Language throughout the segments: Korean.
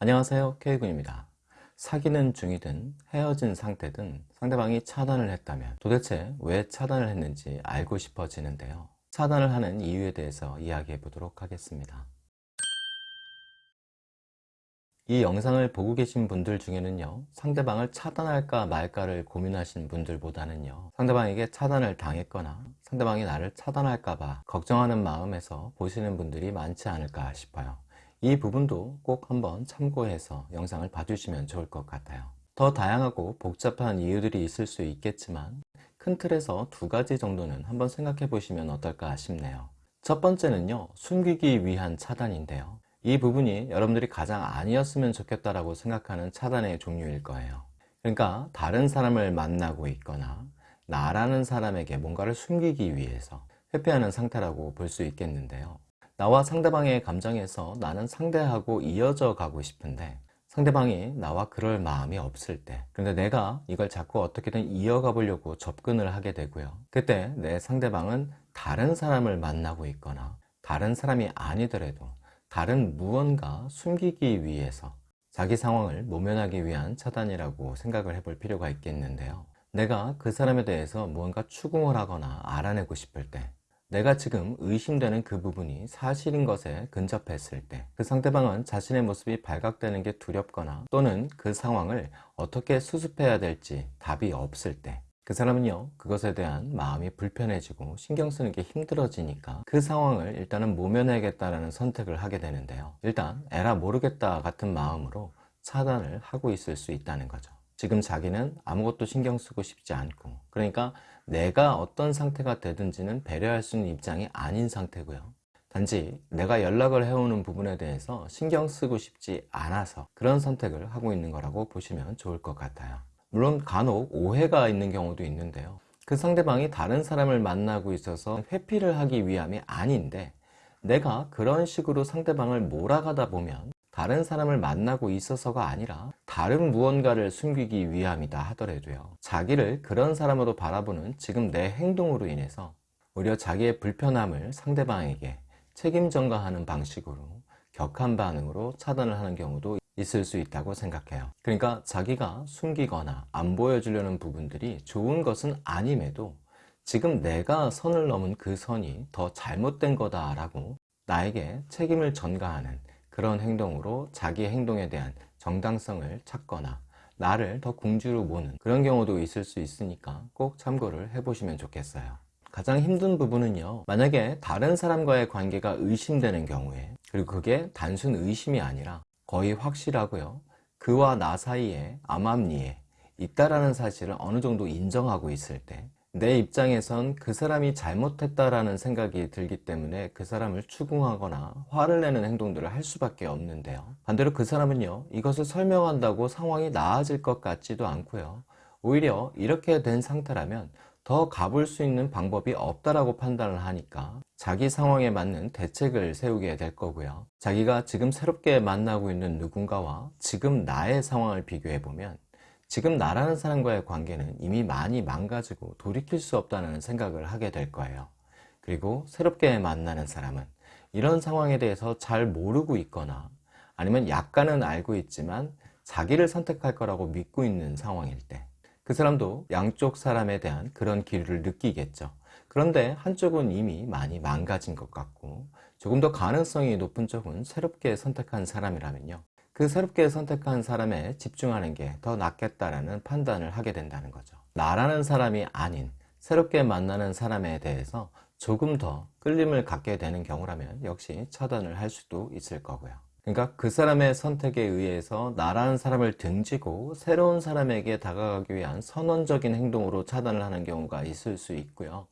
안녕하세요 K군입니다. 사귀는 중이든 헤어진 상태든 상대방이 차단을 했다면 도대체 왜 차단을 했는지 알고 싶어지는데요. 차단을 하는 이유에 대해서 이야기해 보도록 하겠습니다. 이 영상을 보고 계신 분들 중에는요 상대방을 차단할까 말까를 고민하신 분들보다는요 상대방에게 차단을 당했거나 상대방이 나를 차단할까 봐 걱정하는 마음에서 보시는 분들이 많지 않을까 싶어요 이 부분도 꼭 한번 참고해서 영상을 봐주시면 좋을 것 같아요. 더 다양하고 복잡한 이유들이 있을 수 있겠지만 큰 틀에서 두 가지 정도는 한번 생각해 보시면 어떨까 싶네요. 첫 번째는요 숨기기 위한 차단인데요. 이 부분이 여러분들이 가장 아니었으면 좋겠다라고 생각하는 차단의 종류일 거예요. 그러니까 다른 사람을 만나고 있거나 나라는 사람에게 뭔가를 숨기기 위해서 회피하는 상태라고 볼 수 있겠는데요 나와 상대방의 감정에서 나는 상대하고 이어져 가고 싶은데 상대방이 나와 그럴 마음이 없을 때 근데 내가 이걸 자꾸 어떻게든 이어가 보려고 접근을 하게 되고요. 그때 내 상대방은 다른 사람을 만나고 있거나 다른 사람이 아니더라도 다른 무언가 숨기기 위해서 자기 상황을 모면하기 위한 차단이라고 생각을 해볼 필요가 있겠는데요. 내가 그 사람에 대해서 무언가 추궁을 하거나 알아내고 싶을 때 내가 지금 의심되는 그 부분이 사실인 것에 근접했을 때 그 상대방은 자신의 모습이 발각되는 게 두렵거나 또는 그 상황을 어떻게 수습해야 될지 답이 없을 때 그 사람은요 그것에 대한 마음이 불편해지고 신경 쓰는 게 힘들어지니까 그 상황을 일단은 모면해야겠다는 선택을 하게 되는데요. 일단 에라 모르겠다 같은 마음으로 차단을 하고 있을 수 있다는 거죠. 지금 자기는 아무것도 신경 쓰고 싶지 않고 그러니까 내가 어떤 상태가 되든지는 배려할 수 있는 입장이 아닌 상태고요. 단지 내가 연락을 해오는 부분에 대해서 신경 쓰고 싶지 않아서 그런 선택을 하고 있는 거라고 보시면 좋을 것 같아요. 물론 간혹 오해가 있는 경우도 있는데요. 그 상대방이 다른 사람을 만나고 있어서 회피를 하기 위함이 아닌데 내가 그런 식으로 상대방을 몰아가다 보면 다른 사람을 만나고 있어서가 아니라 다른 무언가를 숨기기 위함이다 하더라도요. 자기를 그런 사람으로 바라보는 지금 내 행동으로 인해서 오히려 자기의 불편함을 상대방에게 책임 전가하는 방식으로 격한 반응으로 차단을 하는 경우도 있을 수 있다고 생각해요. 그러니까 자기가 숨기거나 안 보여주려는 부분들이 좋은 것은 아님에도 지금 내가 선을 넘은 그 선이 더 잘못된 거다 라고 나에게 책임을 전가하는 그런 행동으로 자기 행동에 대한 정당성을 찾거나 나를 더 궁지로 모는 그런 경우도 있을 수 있으니까 꼭 참고를 해보시면 좋겠어요. 가장 힘든 부분은요 만약에 다른 사람과의 관계가 의심되는 경우에 그리고 그게 단순 의심이 아니라 거의 확실하고요 그와 나 사이에 암암리에 있다라는 사실을 어느 정도 인정하고 있을 때 내 입장에선 그 사람이 잘못했다라는 생각이 들기 때문에 그 사람을 추궁하거나 화를 내는 행동들을 할 수밖에 없는데요. 반대로 그 사람은요 이것을 설명한다고 상황이 나아질 것 같지도 않고요. 오히려 이렇게 된 상태라면 더 가볼 수 있는 방법이 없다라고 판단을 하니까 자기 상황에 맞는 대책을 세우게 될 거고요. 자기가 지금 새롭게 만나고 있는 누군가와 지금 나의 상황을 비교해 보면 지금 나라는 사람과의 관계는 이미 많이 망가지고 돌이킬 수 없다는 생각을 하게 될 거예요. 그리고 새롭게 만나는 사람은 이런 상황에 대해서 잘 모르고 있거나 아니면 약간은 알고 있지만 자기를 선택할 거라고 믿고 있는 상황일 때 그 사람도 양쪽 사람에 대한 그런 기류를 느끼겠죠. 그런데 한쪽은 이미 많이 망가진 것 같고 조금 더 가능성이 높은 쪽은 새롭게 선택한 사람이라면요 그 새롭게 선택한 사람에 집중하는 게 더 낫겠다라는 판단을 하게 된다는 거죠. 나라는 사람이 아닌 새롭게 만나는 사람에 대해서 조금 더 끌림을 갖게 되는 경우라면 역시 차단을 할 수도 있을 거고요. 그러니까 그 사람의 선택에 의해서 나라는 사람을 등지고 새로운 사람에게 다가가기 위한 선언적인 행동으로 차단을 하는 경우가 있을 수 있고요.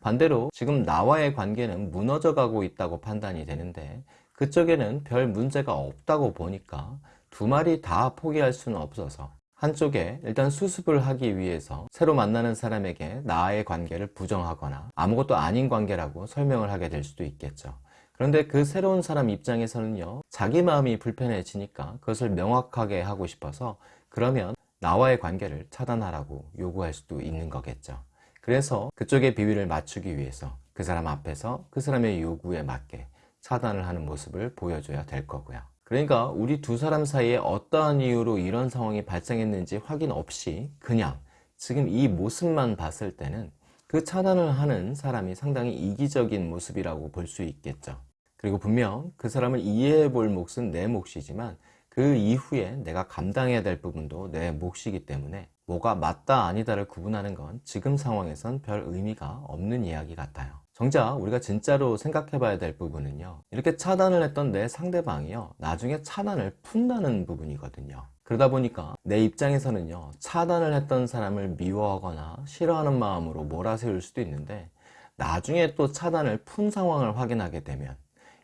반대로 지금 나와의 관계는 무너져 가고 있다고 판단이 되는데 그쪽에는 별 문제가 없다고 보니까 두 마리 다 포기할 수는 없어서 한쪽에 일단 수습을 하기 위해서 새로 만나는 사람에게 나의 관계를 부정하거나 아무것도 아닌 관계라고 설명을 하게 될 수도 있겠죠. 그런데 그 새로운 사람 입장에서는요 자기 마음이 불편해지니까 그것을 명확하게 하고 싶어서 그러면 나와의 관계를 차단하라고 요구할 수도 있는 거겠죠. 그래서 그쪽의 비위를 맞추기 위해서 그 사람 앞에서 그 사람의 요구에 맞게 차단을 하는 모습을 보여줘야 될 거고요 그러니까 우리 두 사람 사이에 어떠한 이유로 이런 상황이 발생했는지 확인 없이 그냥 지금 이 모습만 봤을 때는 그 차단을 하는 사람이 상당히 이기적인 모습이라고 볼 수 있겠죠. 그리고 분명 그 사람을 이해해 볼 몫은 내 몫이지만 그 이후에 내가 감당해야 될 부분도 내 몫이기 때문에 뭐가 맞다 아니다를 구분하는 건 지금 상황에선 별 의미가 없는 이야기 같아요. 정작 우리가 진짜로 생각해 봐야 될 부분은요. 이렇게 차단을 했던 내 상대방이요. 나중에 차단을 푼다는 부분이거든요. 그러다 보니까 내 입장에서는요. 차단을 했던 사람을 미워하거나 싫어하는 마음으로 몰아세울 수도 있는데 나중에 또 차단을 푼 상황을 확인하게 되면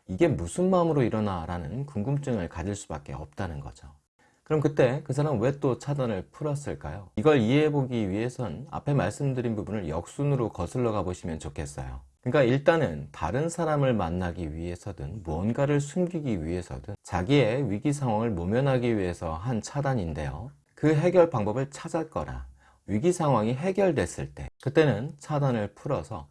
이게 무슨 마음으로 일어나 라는 궁금증을 가질 수밖에 없다는 거죠. 그럼 그때 그 사람 왜 또 차단을 풀었을까요? 이걸 이해해 보기 위해선 앞에 말씀드린 부분을 역순으로 거슬러 가 보시면 좋겠어요. 그러니까 일단은 다른 사람을 만나기 위해서든 무언가를 숨기기 위해서든 자기의 위기 상황을 모면하기 위해서 한 차단인데요. 그 해결 방법을 찾았거나 위기 상황이 해결됐을 때 그때는 차단을 풀어서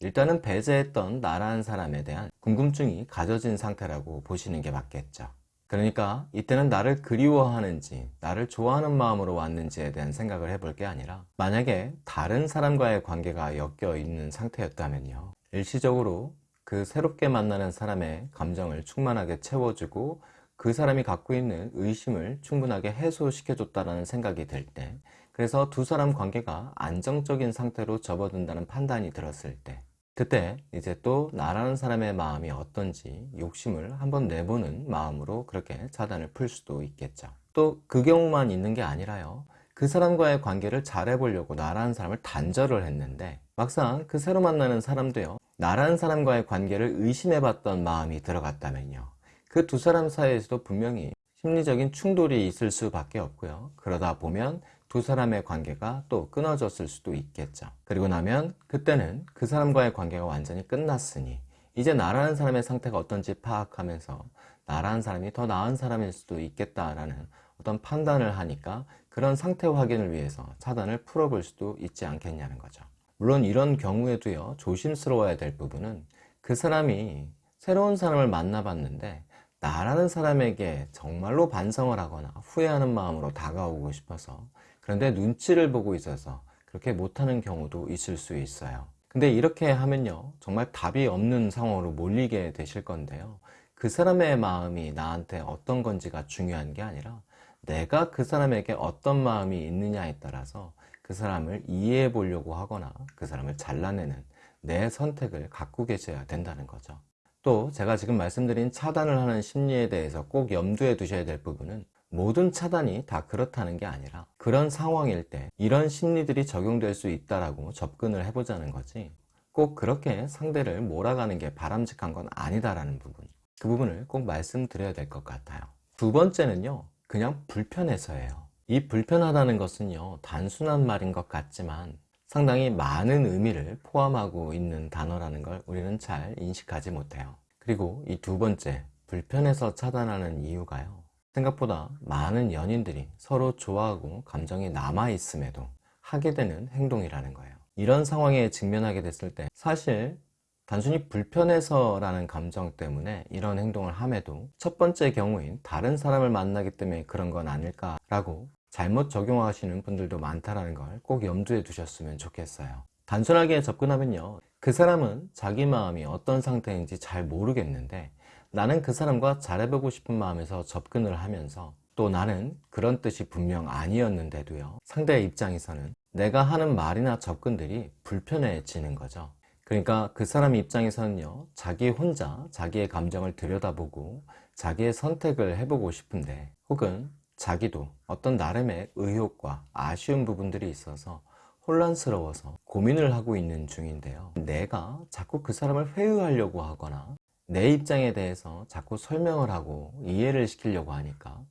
일단은 배제했던 나라는 사람에 대한 궁금증이 가져진 상태라고 보시는 게 맞겠죠. 그러니까 이때는 나를 그리워하는지 나를 좋아하는 마음으로 왔는지에 대한 생각을 해볼 게 아니라 만약에 다른 사람과의 관계가 엮여 있는 상태였다면요. 일시적으로 그 새롭게 만나는 사람의 감정을 충만하게 채워주고 그 사람이 갖고 있는 의심을 충분하게 해소시켜 줬다는 생각이 들 때 그래서 두 사람 관계가 안정적인 상태로 접어든다는 판단이 들었을 때 그때 이제 또 나라는 사람의 마음이 어떤지 욕심을 한번 내보는 마음으로 그렇게 차단을 풀 수도 있겠죠. 또 그 경우만 있는 게 아니라요. 그 사람과의 관계를 잘 해보려고 나라는 사람을 단절을 했는데 막상 그 새로 만나는 사람도요. 나라는 사람과의 관계를 의심해 봤던 마음이 들어갔다면요. 그 두 사람 사이에서도 분명히 심리적인 충돌이 있을 수밖에 없고요. 그러다 보면 두 사람의 관계가 또 끊어졌을 수도 있겠죠. 그리고 나면 그때는 그 사람과의 관계가 완전히 끝났으니 이제 나라는 사람의 상태가 어떤지 파악하면서 나라는 사람이 더 나은 사람일 수도 있겠다라는 어떤 판단을 하니까 그런 상태 확인을 위해서 차단을 풀어볼 수도 있지 않겠냐는 거죠. 물론 이런 경우에도요 조심스러워야 될 부분은 그 사람이 새로운 사람을 만나봤는데 나라는 사람에게 정말로 반성을 하거나 후회하는 마음으로 다가오고 싶어서 그런데 눈치를 보고 있어서 그렇게 못하는 경우도 있을 수 있어요. 근데 이렇게 하면요 정말 답이 없는 상황으로 몰리게 되실 건데요. 그 사람의 마음이 나한테 어떤 건지가 중요한 게 아니라 내가 그 사람에게 어떤 마음이 있느냐에 따라서 그 사람을 이해해 보려고 하거나 그 사람을 잘라내는 내 선택을 갖고 계셔야 된다는 거죠. 또 제가 지금 말씀드린 차단을 하는 심리에 대해서 꼭 염두에 두셔야 될 부분은 모든 차단이 다 그렇다는 게 아니라 그런 상황일 때 이런 심리들이 적용될 수 있다라고 접근을 해보자는 거지. 꼭 그렇게 상대를 몰아가는 게 바람직한 건 아니다라는 부분. 그 부분을 꼭 말씀드려야 될 것 같아요. 두 번째는요 그냥 불편해서예요. 이 불편하다는 것은요 단순한 말인 것 같지만 상당히 많은 의미를 포함하고 있는 단어라는 걸 우리는 잘 인식하지 못해요. 그리고 이 두 번째 불편해서 차단하는 이유가요 생각보다 많은 연인들이 서로 좋아하고 감정이 남아있음에도 하게 되는 행동이라는 거예요. 이런 상황에 직면하게 됐을 때 사실 단순히 불편해서 라는 감정 때문에 이런 행동을 함에도 첫 번째 경우인 다른 사람을 만나기 때문에 그런 건 아닐까 라고 잘못 적용하시는 분들도 많다는 걸 꼭 염두에 두셨으면 좋겠어요. 단순하게 접근하면요. 그 사람은 자기 마음이 어떤 상태인지 잘 모르겠는데 나는 그 사람과 잘해보고 싶은 마음에서 접근을 하면서 또 나는 그런 뜻이 분명 아니었는데도요. 상대의 입장에서는 내가 하는 말이나 접근들이 불편해지는 거죠. 그러니까 그 사람 입장에서는요 자기 혼자 자기의 감정을 들여다보고 자기의 선택을 해보고 싶은데 혹은 자기도 어떤 나름의 의욕과 아쉬운 부분들이 있어서 혼란스러워서 고민을 하고 있는 중인데요. 내가 자꾸 그 사람을 회유하려고 하거나 내 입장에 대해서 자꾸 설명을 하고 이해를 시키려고 하니까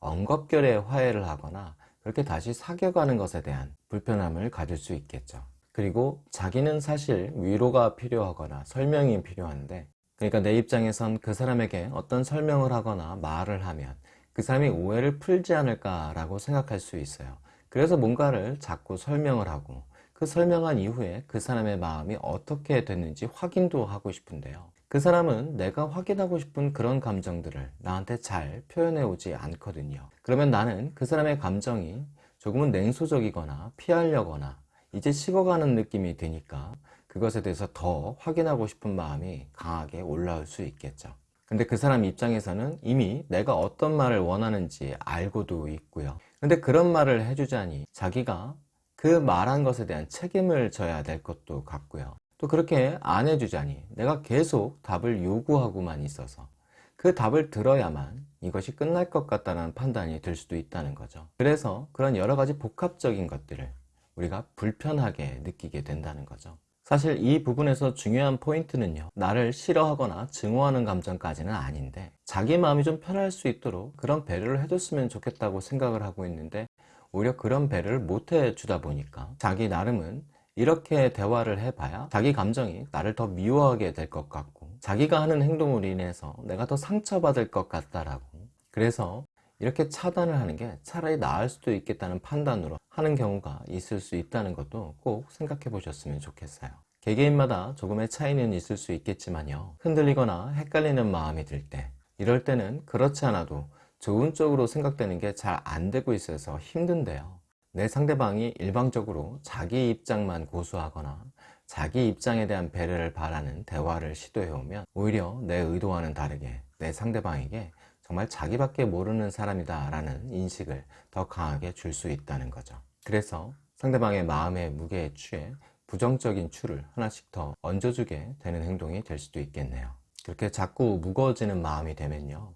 엉겁결에 화해를 하거나 그렇게 다시 사귀어가는 것에 대한 불편함을 가질 수 있겠죠. 그리고 자기는 사실 위로가 필요하거나 설명이 필요한데 그러니까 내 입장에선 그 사람에게 어떤 설명을 하거나 말을 하면 그 사람이 오해를 풀지 않을까 라고 생각할 수 있어요. 그래서 뭔가를 자꾸 설명을 하고 그 설명한 이후에 그 사람의 마음이 어떻게 됐는지 확인도 하고 싶은데요 그 사람은 내가 확인하고 싶은 그런 감정들을 나한테 잘 표현해 오지 않거든요. 그러면 나는 그 사람의 감정이 조금은 냉소적이거나 피하려거나 이제 식어가는 느낌이 드니까 그것에 대해서 더 확인하고 싶은 마음이 강하게 올라올 수 있겠죠. 근데 그 사람 입장에서는 이미 내가 어떤 말을 원하는지 알고도 있고요. 근데 그런 말을 해주자니 자기가 그 말한 것에 대한 책임을 져야 될 것도 같고요. 또 그렇게 안 해주자니 내가 계속 답을 요구하고만 있어서 그 답을 들어야만 이것이 끝날 것 같다는 판단이 들 수도 있다는 거죠. 그래서 그런 여러 가지 복합적인 것들을 우리가 불편하게 느끼게 된다는 거죠. 사실 이 부분에서 중요한 포인트는요 나를 싫어하거나 증오하는 감정까지는 아닌데 자기 마음이 좀 편할 수 있도록 그런 배려를 해줬으면 좋겠다고 생각을 하고 있는데 오히려 그런 배려를 못 해 주다 보니까 자기 나름은 이렇게 대화를 해봐야 자기 감정이 나를 더 미워하게 될 것 같고 자기가 하는 행동으로 인해서 내가 더 상처받을 것 같다라고 그래서 이렇게 차단을 하는 게 차라리 나을 수도 있겠다는 판단으로 하는 경우가 있을 수 있다는 것도 꼭 생각해 보셨으면 좋겠어요. 개개인마다 조금의 차이는 있을 수 있겠지만요. 흔들리거나 헷갈리는 마음이 들 때, 이럴 때는 그렇지 않아도 좋은 쪽으로 생각되는 게 잘 안 되고 있어서 힘든데요. 내 상대방이 일방적으로 자기 입장만 고수하거나 자기 입장에 대한 배려를 바라는 대화를 시도해 오면 오히려 내 의도와는 다르게 내 상대방에게 정말 자기밖에 모르는 사람이다 라는 인식을 더 강하게 줄 수 있다는 거죠. 그래서 상대방의 마음의 무게에 취해 부정적인 추를 하나씩 더 얹어주게 되는 행동이 될 수도 있겠네요. 그렇게 자꾸 무거워지는 마음이 되면요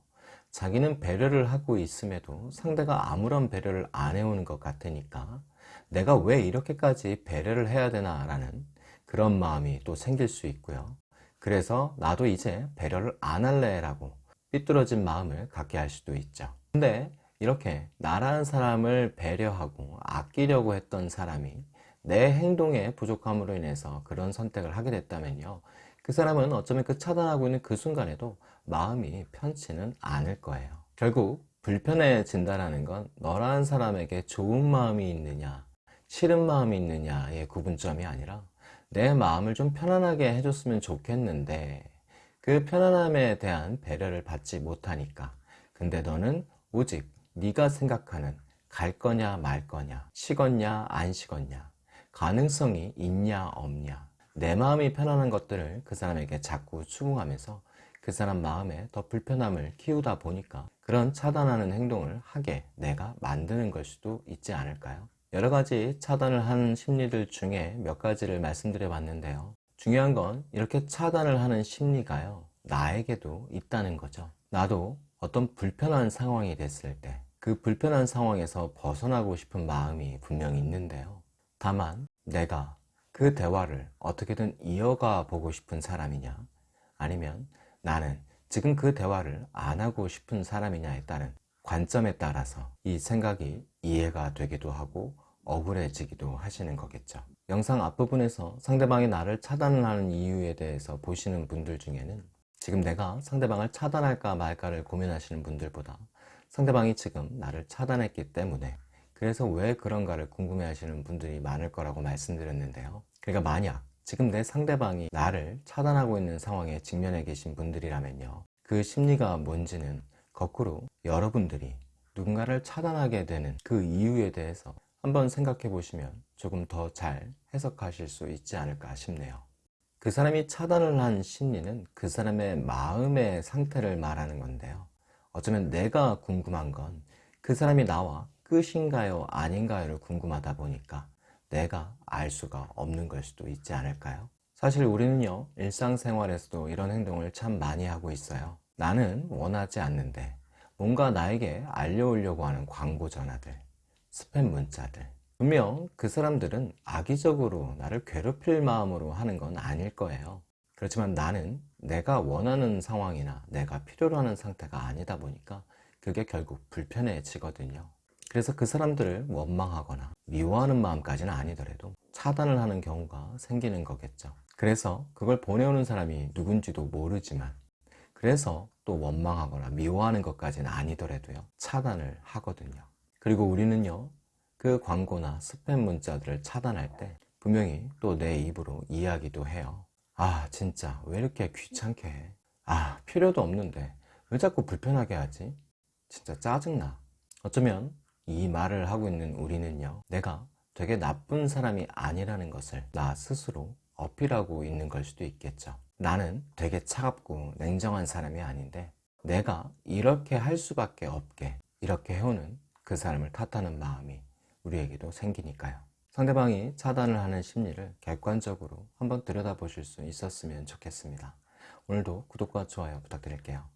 자기는 배려를 하고 있음에도 상대가 아무런 배려를 안 해오는 것 같으니까 내가 왜 이렇게까지 배려를 해야 되나 라는 그런 마음이 또 생길 수 있고요. 그래서 나도 이제 배려를 안 할래 라고 삐뚤어진 마음을 갖게 할 수도 있죠. 근데 이렇게 나라는 사람을 배려하고 아끼려고 했던 사람이 내 행동의 부족함으로 인해서 그런 선택을 하게 됐다면요. 그 사람은 어쩌면 그 차단하고 있는 그 순간에도 마음이 편치는 않을 거예요. 결국 불편해진다는 건 너라는 사람에게 좋은 마음이 있느냐 싫은 마음이 있느냐의 구분점이 아니라 내 마음을 좀 편안하게 해줬으면 좋겠는데 그 편안함에 대한 배려를 받지 못하니까. 근데 너는 오직 네가 생각하는 갈 거냐 말 거냐 식었냐 안 식었냐 가능성이 있냐 없냐 내 마음이 편안한 것들을 그 사람에게 자꾸 추궁하면서 그 사람 마음에 더 불편함을 키우다 보니까 그런 차단하는 행동을 하게 내가 만드는 걸 수도 있지 않을까요? 여러 가지 차단을 하는 심리들 중에 몇 가지를 말씀드려 봤는데요. 중요한 건 이렇게 차단을 하는 심리가요. 나에게도 있다는 거죠. 나도 어떤 불편한 상황이 됐을 때 그 불편한 상황에서 벗어나고 싶은 마음이 분명히 있는데요. 다만 내가 그 대화를 어떻게든 이어가 보고 싶은 사람이냐? 아니면 나는 지금 그 대화를 안 하고 싶은 사람이냐에 따른 관점에 따라서 이 생각이 이해가 되기도 하고 억울해지기도 하시는 거겠죠. 영상 앞부분에서 상대방이 나를 차단하는 이유에 대해서 보시는 분들 중에는 지금 내가 상대방을 차단할까 말까를 고민하시는 분들보다 상대방이 지금 나를 차단했기 때문에 그래서 왜 그런가를 궁금해 하시는 분들이 많을 거라고 말씀드렸는데요. 그러니까 만약 지금 내 상대방이 나를 차단하고 있는 상황에 직면해 계신 분들이라면요. 그 심리가 뭔지는 거꾸로 여러분들이 누군가를 차단하게 되는 그 이유에 대해서 한번 생각해 보시면 조금 더 잘 해석하실 수 있지 않을까 싶네요. 그 사람이 차단을 한 심리는 그 사람의 마음의 상태를 말하는 건데요. 어쩌면 내가 궁금한 건 그 사람이 나와 끝인가요? 아닌가요를 궁금하다 보니까 내가 알 수가 없는 걸 수도 있지 않을까요? 사실 우리는요 일상생활에서도 이런 행동을 참 많이 하고 있어요. 나는 원하지 않는데 뭔가 나에게 알려오려고 하는 광고 전화들 스팸 문자들 분명 그 사람들은 악의적으로 나를 괴롭힐 마음으로 하는 건 아닐 거예요. 그렇지만 나는 내가 원하는 상황이나 내가 필요로 하는 상태가 아니다 보니까 그게 결국 불편해지거든요 그래서 그 사람들을 원망하거나 미워하는 마음까지는 아니더라도 차단을 하는 경우가 생기는 거겠죠 그래서 그걸 보내오는 사람이 누군지도 모르지만 그래서 또 원망하거나 미워하는 것까지는 아니더라도요 차단을 하거든요 그리고 우리는요 그 광고나 스팸 문자들을 차단할 때 분명히 또 내 입으로 이야기도 해요 아 진짜 왜 이렇게 귀찮게 해? 아 필요도 없는데 왜 자꾸 불편하게 하지? 진짜 짜증나 어쩌면 이 말을 하고 있는 우리는요 내가 되게 나쁜 사람이 아니라는 것을 나 스스로 어필하고 있는 걸 수도 있겠죠. 나는 되게 차갑고 냉정한 사람이 아닌데 내가 이렇게 할 수밖에 없게 이렇게 해오는 그 사람을 탓하는 마음이 우리에게도 생기니까요. 상대방이 차단을 하는 심리를 객관적으로 한번 들여다보실 수 있었으면 좋겠습니다. 오늘도 구독과 좋아요 부탁드릴게요